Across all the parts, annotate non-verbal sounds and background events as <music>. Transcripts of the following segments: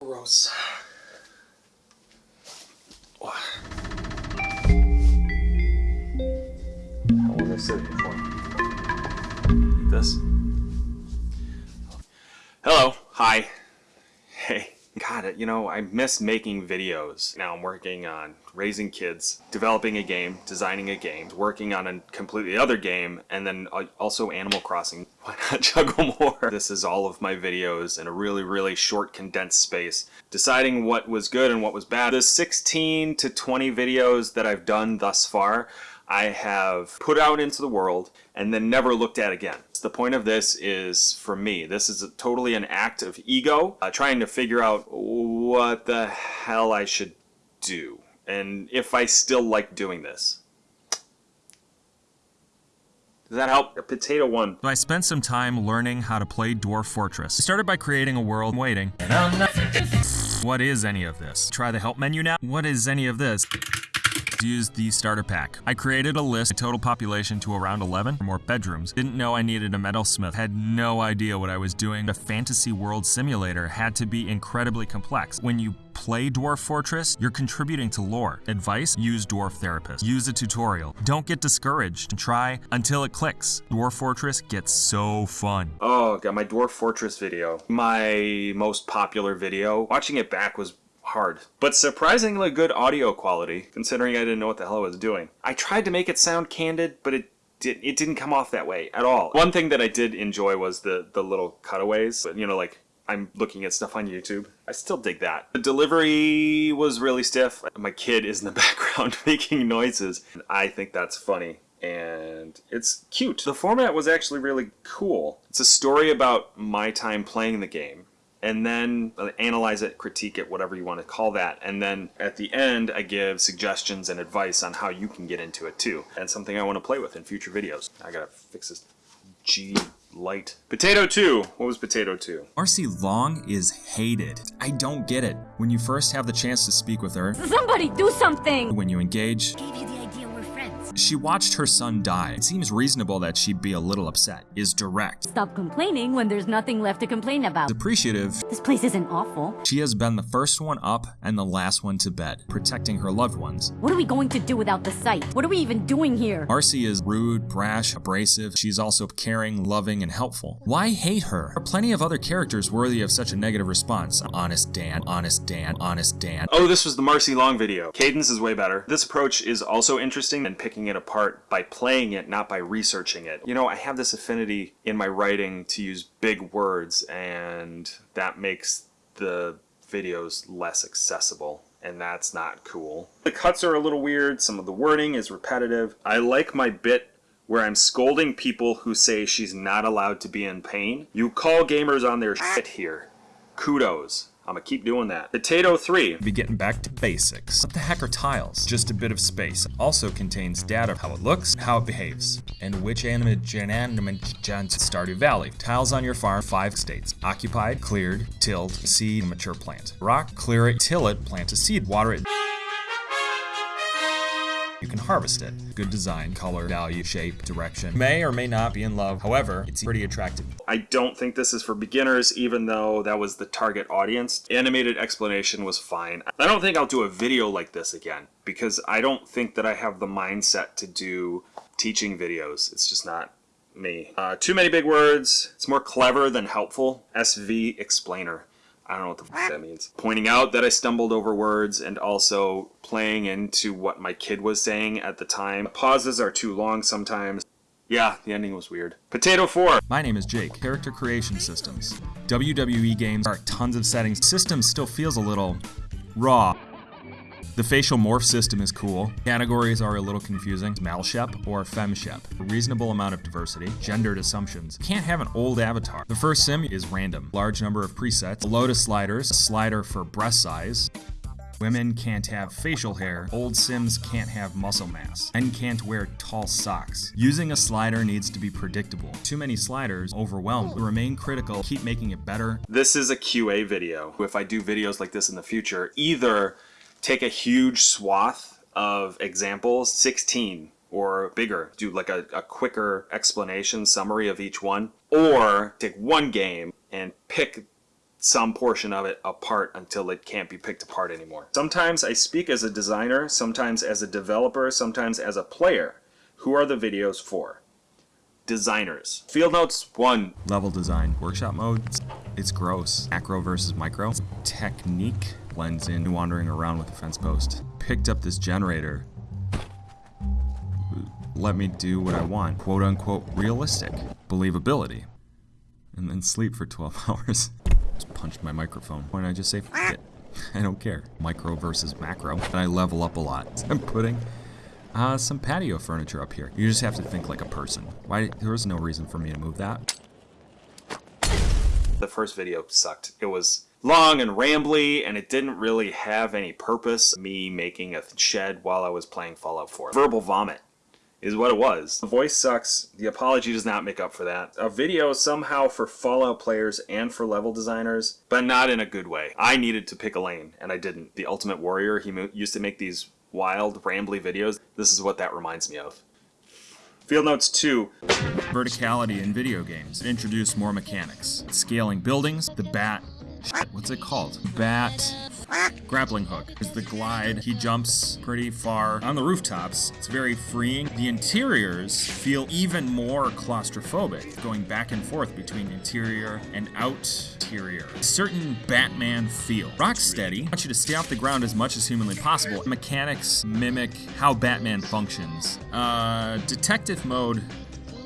Gross. How long have I said it before? Eat this. Hello. Hi. Hey. God, you know, I miss making videos. Now I'm working on raising kids, developing a game, designing a game, working on a completely other game, and then uh, also Animal Crossing. <laughs> Why not juggle more? This is all of my videos in a really, really short, condensed space. Deciding what was good and what was bad. The 16 to 20 videos that I've done thus far, I have put out into the world and then never looked at again. The point of this is, for me, this is totally an act of ego, uh, trying to figure out what the hell I should do, and if I still like doing this. Does that help? A potato one. So I spent some time learning how to play Dwarf Fortress. I started by creating a world waiting. What is any of this? Try the help menu now. What is any of this? Used the starter pack. I created a list, a total population to around 11, or more bedrooms. Didn't know I needed a metalsmith, had no idea what I was doing. The fantasy world simulator had to be incredibly complex. When you play Dwarf Fortress, you're contributing to lore. Advice? Use Dwarf Therapist. Use a tutorial. Don't get discouraged. Try until it clicks. Dwarf Fortress gets so fun. Oh, got my Dwarf Fortress video. My most popular video. Watching it back was hard, but surprisingly good audio quality, considering I didn't know what the hell I was doing. I tried to make it sound candid, but it did, it didn't come off that way at all. One thing that I did enjoy was the, the little cutaways, you know, like I'm looking at stuff on YouTube. I still dig that. The delivery was really stiff. My kid is in the <laughs> background <laughs> making noises. I think that's funny and it's cute. The format was actually really cool. It's a story about my time playing the game and then uh, analyze it, critique it, whatever you want to call that. And then at the end, I give suggestions and advice on how you can get into it too. And something I want to play with in future videos. I gotta fix this G light. Potato 2. What was Potato 2? RC Long is hated. I don't get it. When you first have the chance to speak with her, somebody do something! When you engage, she watched her son die. It seems reasonable that she'd be a little upset. Is direct. Stop complaining when there's nothing left to complain about. Appreciative. This place isn't awful. She has been the first one up and the last one to bed, protecting her loved ones. What are we going to do without the site? What are we even doing here? Marcy is rude, brash, abrasive. She's also caring, loving, and helpful. Why hate her? There are plenty of other characters worthy of such a negative response. Honest Dan, Honest Dan, Honest Dan. Oh, this was the Marcy Long video. Cadence is way better. This approach is also interesting and picking it apart by playing it, not by researching it. You know, I have this affinity in my writing to use big words, and that makes the videos less accessible and that's not cool. The cuts are a little weird, some of the wording is repetitive. I like my bit where I'm scolding people who say she's not allowed to be in pain. You call gamers on their shit here. Kudos. I'm gonna keep doing that. Potato 3. Be getting back to basics. What the heck are tiles? Just a bit of space. Also contains data of how it looks, how it behaves, and which animate Stardew Valley. Tiles on your farm, five states. Occupied, cleared, tilled, seed, mature plant. Rock, clear it, till it, plant a seed, water it. You can harvest it. Good design, color, value, shape, direction. May or may not be in love, however, it's pretty attractive. I don't think this is for beginners, even though that was the target audience. Animated explanation was fine. I don't think I'll do a video like this again, because I don't think that I have the mindset to do teaching videos. It's just not me. Uh, too many big words. It's more clever than helpful. SV explainer. I don't know what the that means. Pointing out that I stumbled over words and also playing into what my kid was saying at the time. Pauses are too long sometimes. Yeah, the ending was weird. Potato 4. My name is Jake. Character Creation Systems. WWE games are tons of settings. System still feels a little raw. The facial morph system is cool. Categories are a little confusing. Malshep or femshep. A reasonable amount of diversity. Gendered assumptions. Can't have an old avatar. The first sim is random. Large number of presets. A load of sliders. A slider for breast size. Women can't have facial hair, old Sims can't have muscle mass, and can't wear tall socks. Using a slider needs to be predictable. Too many sliders, overwhelmed. Remain critical, keep making it better. This is a QA video. If I do videos like this in the future, either take a huge swath of examples, 16 or bigger, do like a, a quicker explanation summary of each one, or take one game and pick some portion of it apart until it can't be picked apart anymore. Sometimes I speak as a designer, sometimes as a developer, sometimes as a player. Who are the videos for? Designers. Field Notes 1. Level design. Workshop mode. It's gross. Macro versus micro. Technique blends in wandering around with a fence post. Picked up this generator. Let me do what I want. Quote unquote realistic. Believability. And then sleep for 12 <laughs> hours. Just punched my microphone. Why don't I just say it? <laughs> I don't care. Micro versus macro. And I level up a lot. <laughs> I'm putting uh, some patio furniture up here. You just have to think like a person. Why? There was no reason for me to move that. The first video sucked. It was long and rambly, and it didn't really have any purpose. Me making a shed while I was playing Fallout 4. Verbal vomit is what it was. The voice sucks. The apology does not make up for that. A video somehow for Fallout players and for level designers, but not in a good way. I needed to pick a lane, and I didn't. The Ultimate Warrior, he used to make these wild, rambly videos. This is what that reminds me of. Field Notes 2. Verticality in video games. Introduce more mechanics. Scaling buildings. The bat. What's it called? Bat. Grappling hook is the glide. He jumps pretty far on the rooftops. It's very freeing. The interiors feel even more claustrophobic, going back and forth between interior and outerior. Certain Batman feel. Rocksteady wants you to stay off the ground as much as humanly possible. Mechanics mimic how Batman functions. Uh, detective mode,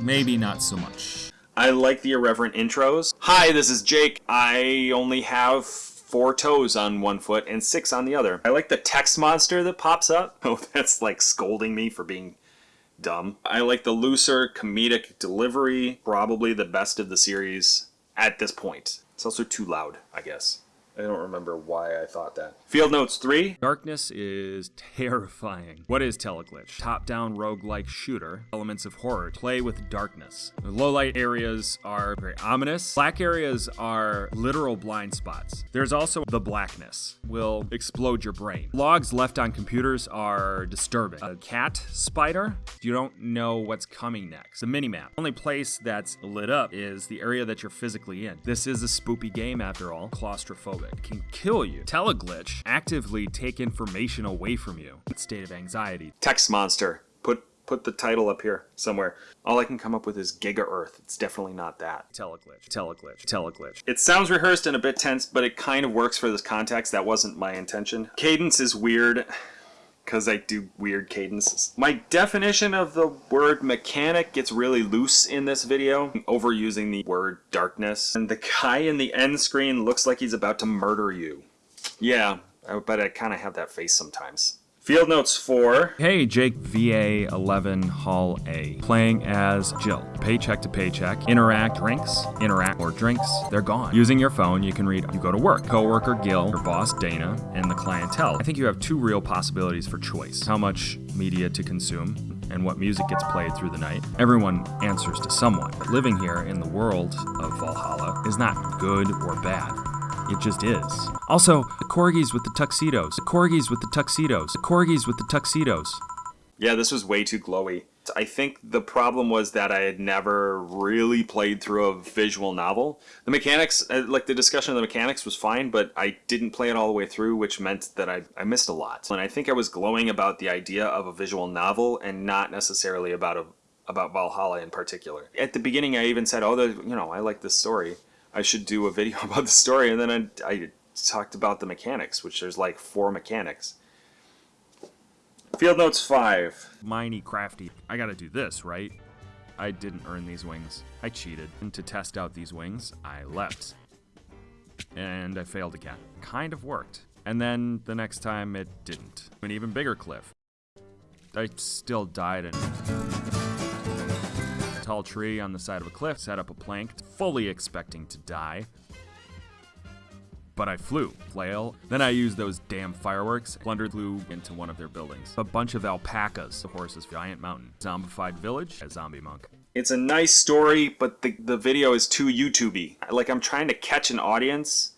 maybe not so much. I like the irreverent intros. Hi, this is Jake. I only have four toes on one foot and six on the other. I like the text monster that pops up. <laughs> Oh, that's like scolding me for being dumb. I like the looser comedic delivery, probably the best of the series at this point. It's also too loud, I guess. I don't remember why I thought that. Field Notes 3. Darkness is terrifying. What is Teleglitch? Top-down roguelike shooter. Elements of horror. Play with darkness. Low light areas are very ominous. Black areas are literal blind spots. There's also the blackness. Will explode your brain. Logs left on computers are disturbing. A cat spider? You don't know what's coming next. The minimap. Only place that's lit up is the area that you're physically in. This is a spoopy game after all. Claustrophobic. Can kill you. Teleglitch actively take information away from you. State of anxiety. Text monster. Put put the title up here somewhere. All I can come up with is Giga Earth. It's definitely not that. Teleglitch. Teleglitch. Teleglitch. It sounds rehearsed and a bit tense, but it kind of works for this context. That wasn't my intention. Cadence is weird because I do weird cadences. My definition of the word mechanic gets really loose in this video, overusing the word darkness. And the guy in the end screen looks like he's about to murder you. Yeah, but I kind of have that face sometimes. Field Notes 4. Hey, Jake VA 11 Hall A. Playing as Jill. Paycheck to paycheck. Interact drinks. Interact or drinks. They're gone. Using your phone, you can read You Go to Work. Coworker Gil, your boss Dana, and the clientele. I think you have two real possibilities for choice how much media to consume. And what music gets played through the night. Everyone answers to someone. But Living here in the world of Valhalla is not good or bad. It just is. Also, the corgis with the tuxedos. The corgis with the tuxedos. The corgis with the tuxedos. Yeah, this was way too glowy. I think the problem was that I had never really played through a visual novel. The mechanics, uh, like the discussion of the mechanics was fine, but I didn't play it all the way through, which meant that I, I missed a lot. And I think I was glowing about the idea of a visual novel and not necessarily about a about Valhalla in particular. At the beginning, I even said, "Oh, the, you know, I like this story. I should do a video <laughs> about the story." And then I, I talked about the mechanics, which there's like four mechanics. Field Notes 5. Miney crafty. I gotta do this, right? I didn't earn these wings. I cheated. And to test out these wings, I leapt. And I failed again. Kind of worked. And then the next time it didn't. An even bigger cliff. I still died in tall tree on the side of a cliff, set up a plank, fully expecting to die. But I flew, flail. Then I used those damn fireworks, plundered flew into one of their buildings. A bunch of alpacas, the horse's giant mountain. Zombified village, a zombie monk. It's a nice story, but the, the video is too YouTubey. Like I'm trying to catch an audience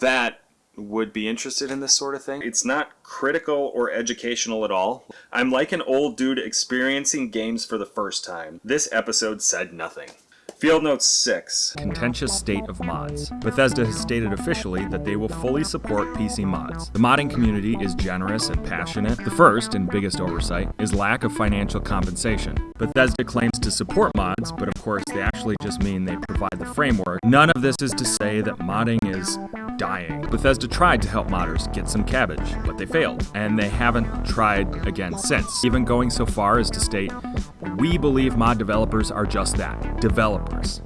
that would be interested in this sort of thing. It's not critical or educational at all. I'm like an old dude experiencing games for the first time. This episode said nothing. Field Note 6. contentious state of mods. Bethesda has stated officially that they will fully support PC mods. The modding community is generous and passionate. The first and biggest oversight is lack of financial compensation. Bethesda claims to support mods, but of course they actually just mean they provide the framework. None of this is to say that modding is dying. Bethesda tried to help modders get some cabbage, but they failed, and they haven't tried again since, even going so far as to state, we believe mod developers are just that, developers.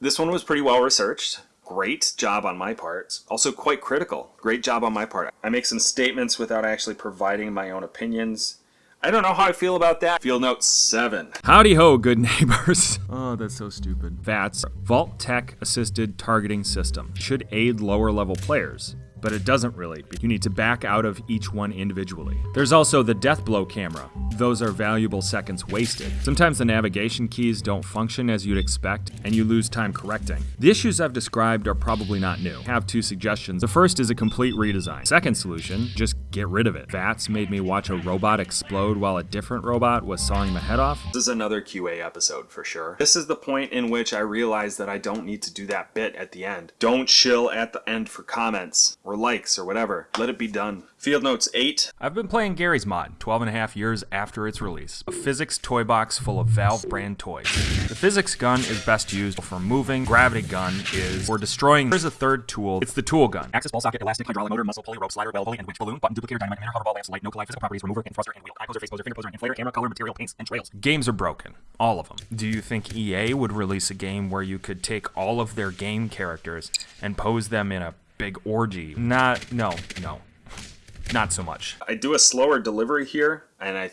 This one was pretty well researched. Great job on my part. Also quite critical. Great job on my part. I make some statements without actually providing my own opinions. I don't know how I feel about that. Field Note 7. Howdy ho, good <laughs> neighbors. Oh, that's so stupid. VATS, Vault-Tec Assisted Targeting System, should aid lower level players. But it doesn't really. You need to back out of each one individually. There's also the death blow camera. Those are valuable seconds wasted. Sometimes the navigation keys don't function as you'd expect, and you lose time correcting. The issues I've described are probably not new. I have two suggestions. The first is a complete redesign. Second solution, just get rid of it. VATS made me watch a robot explode while a different robot was sawing my head off. This is another QA episode for sure. This is the point in which I realize that I don't need to do that bit at the end. Don't chill at the end for comments or likes or whatever. Let it be done. Field Notes 8. I've been playing Garry's Mod 12 and a half years after its release. A physics toy box full of Valve brand toys. The physics gun is best used for moving, gravity gun is for destroying. There's a third tool. It's the tool gun. Access ball socket, elastic, hydraulic motor, muscle pulley, rope slider, bell pulley, and winch balloon, button duplicator, dynamite, emitter, hover ball, lamps, light, no collide, physical properties, remover, and thruster, and wheel, eye poser, face poser, finger poser, inflator, camera, color, material, paints, and trails. Games are broken. All of them. Do you think EA would release a game where you could take all of their game characters and pose them in a big orgy? Not, no, no. <laughs> Not so much. I do a slower delivery here, and I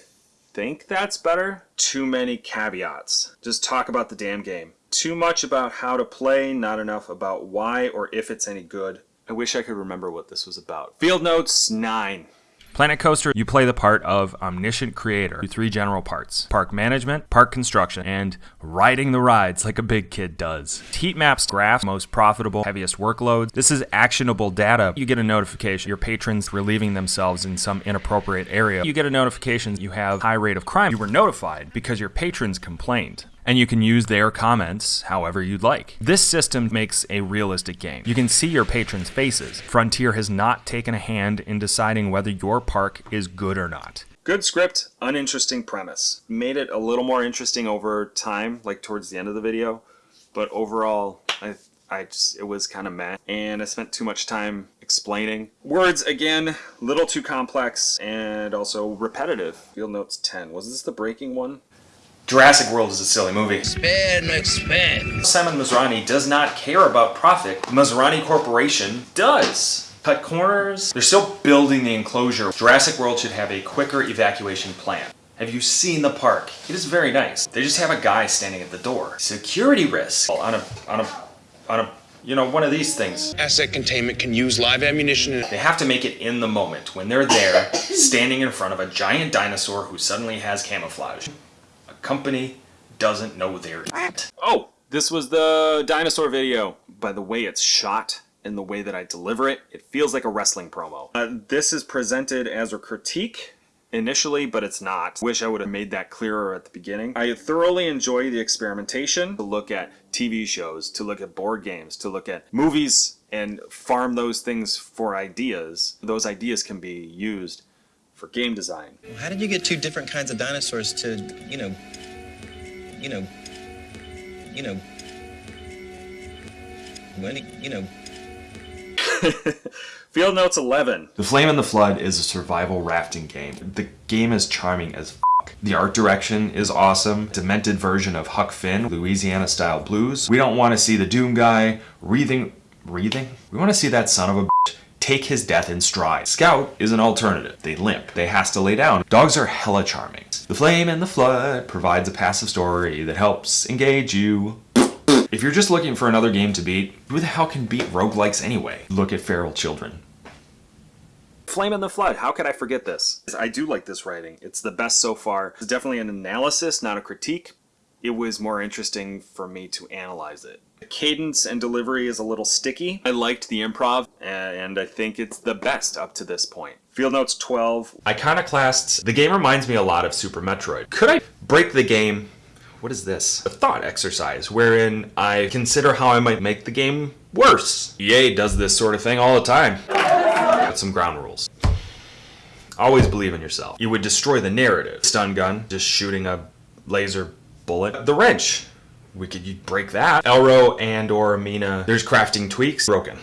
think that's better. Too many caveats. Just talk about the damn game. Too much about how to play, not enough about why or if it's any good. I wish I could remember what this was about. Field Notes 9. Planet Coaster, you play the part of omniscient creator. Three general parts park management, park construction, and riding the rides like a big kid does. Heat maps graph most profitable, heaviest workloads. This is actionable data. You get a notification your patrons relieving themselves in some inappropriate area. You get a notification you have high rate of crime. You were notified because your patrons complained and you can use their comments however you'd like. This system makes a realistic game. You can see your patrons' faces. Frontier has not taken a hand in deciding whether your park is good or not. Good script, uninteresting premise. Made it a little more interesting over time, like towards the end of the video, but overall, I I just it was kind of meh, and I spent too much time explaining. Words again, little too complex and also repetitive. Field Notes 10. Was this the breaking one? Jurassic World is a silly movie. Spin, McSpin. Simon Masrani does not care about profit. Masrani Corporation does. Cut corners. They're still building the enclosure. Jurassic World should have a quicker evacuation plan. Have you seen the park? It is very nice. They just have a guy standing at the door. Security risk on a on a on a you know one of these things. Asset containment can use live ammunition. They have to make it in the moment when they're there, standing in front of a giant dinosaur who suddenly has camouflage. Company doesn't know they're at. Oh, this was the dinosaur video. By the way it's shot and the way that I deliver it, it feels like a wrestling promo. Uh, this is presented as a critique initially, but it's not. Wish I would have made that clearer at the beginning. I thoroughly enjoy the experimentation to look at TV shows, to look at board games, to look at movies and farm those things for ideas. Those ideas can be used for game design. How did you get two different kinds of dinosaurs to, you know, you know, you know, when, you know, <laughs> Field Notes 11. The Flame and the Flood is a survival rafting game. The game is charming as f***. The art direction is awesome. Demented version of Huck Finn, Louisiana style blues. We don't want to see the Doom guy breathing, breathing? We want to see that son of a bitch take his death in stride. Scout is an alternative. They limp. They has to lay down. Dogs are hella charming. The Flame and the Flood provides a passive story that helps engage you. If you're just looking for another game to beat, who the hell can beat roguelikes anyway? Look at Feral Children. Flame in the Flood. How could I forget this? I do like this writing. It's the best so far. It's definitely an analysis, not a critique. It was more interesting for me to analyze it. The cadence and delivery is a little sticky. I liked the improv, and I think it's the best up to this point. Field Notes 12. Iconoclasts, the game reminds me a lot of Super Metroid. Could I break the game what is this? A thought exercise wherein I consider how I might make the game worse. EA does this sort of thing all the time. Got some ground rules. Always believe in yourself. You would destroy the narrative. Stun gun, just shooting a laser bullet. The wrench, we could break that. Elro and or Amina, there's crafting tweaks. Broken.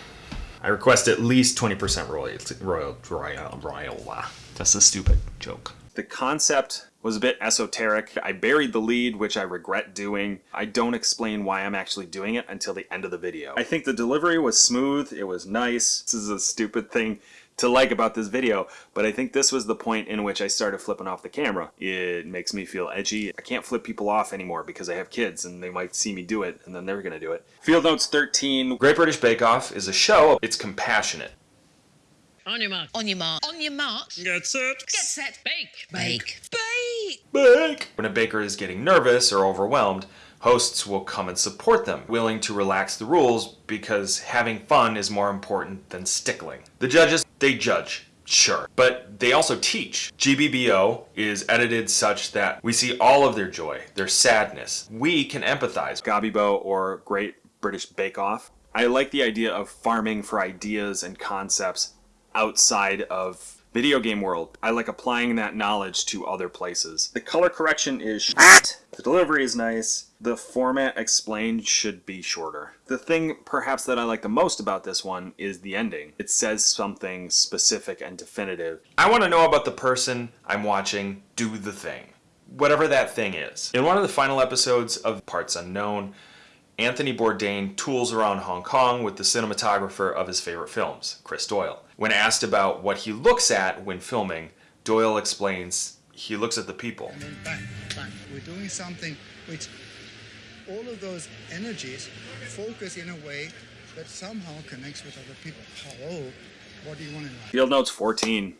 I request at least 20% royalty. Royal, royal, royal. That's a stupid joke. The concept was a bit esoteric. I buried the lead, which I regret doing. I don't explain why I'm actually doing it until the end of the video. I think the delivery was smooth, it was nice. This is a stupid thing to like about this video, but I think this was the point in which I started flipping off the camera. It makes me feel edgy. I can't flip people off anymore because I have kids and they might see me do it and then they're gonna do it. Field Notes 13, Great British Bake Off is a show. It's compassionate. On your mark. On your mark. On your mark. Get set. Get set. Bake. Bake. Bake. Bake. When a baker is getting nervous or overwhelmed, hosts will come and support them, willing to relax the rules because having fun is more important than stickling. The judges, they judge. Sure. But they also teach. GBBO is edited such that we see all of their joy, their sadness. We can empathize. Gabibo or Great British Bake Off. I like the idea of farming for ideas and concepts outside of video game world. I like applying that knowledge to other places. The color correction is shit. Ah! The delivery is nice. The format explained should be shorter. The thing perhaps that I like the most about this one is the ending. It says something specific and definitive. I want to know about the person I'm watching do the thing. Whatever that thing is. In one of the final episodes of Parts Unknown, Anthony Bourdain tools around Hong Kong with the cinematographer of his favorite films, Chris Doyle. When asked about what he looks at when filming, Doyle explains he looks at the people. And then bang, bang. We're doing something which all of those energies focus in a way that somehow connects with other people. Hello, what do you want in life? Field Notes 14.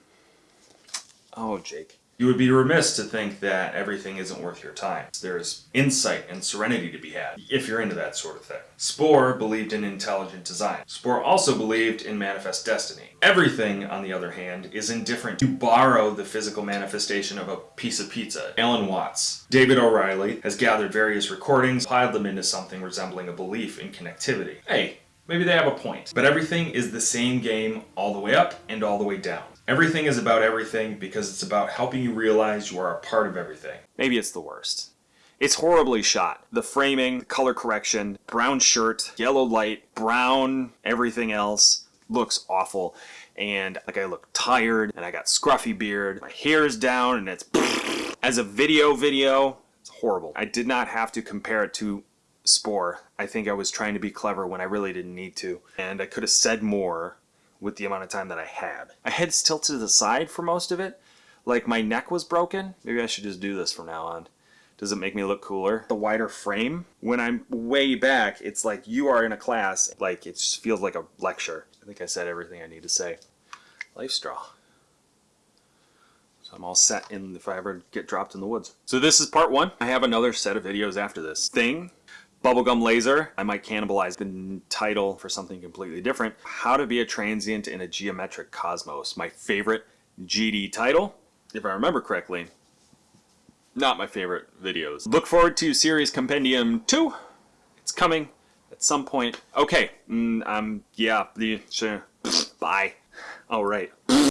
Oh, Jake. You would be remiss to think that everything isn't worth your time. There's insight and serenity to be had, if you're into that sort of thing. Spore believed in intelligent design. Spore also believed in manifest destiny. Everything, on the other hand, is indifferent to borrow the physical manifestation of a piece of pizza. Alan Watts. David O'Reilly has gathered various recordings, piled them into something resembling a belief in connectivity. Hey, maybe they have a point. But everything is the same game all the way up and all the way down. Everything is about everything because it's about helping you realize you are a part of everything. Maybe it's the worst. It's horribly shot. The framing, the color correction, brown shirt, yellow light, brown, everything else looks awful. And like I look tired and I got scruffy beard. My hair is down and it's <laughs> as a video video, it's horrible. I did not have to compare it to Spore. I think I was trying to be clever when I really didn't need to. And I could have said more with the amount of time that I had. My head's tilted to the side for most of it. Like my neck was broken. Maybe I should just do this from now on. Does it make me look cooler? The wider frame, when I'm way back, it's like you are in a class. Like it just feels like a lecture. I think I said everything I need to say. Life straw. So I'm all set in if I ever get dropped in the woods. So this is part one. I have another set of videos after this. Thing, Bubblegum Laser. I might cannibalize the title for something completely different. How to be a transient in a geometric cosmos. My favorite GD title, if I remember correctly. Not my favorite videos. Look forward to Series Compendium 2. It's coming at some point. Okay, mm, um, yeah, sure. Bye. All right.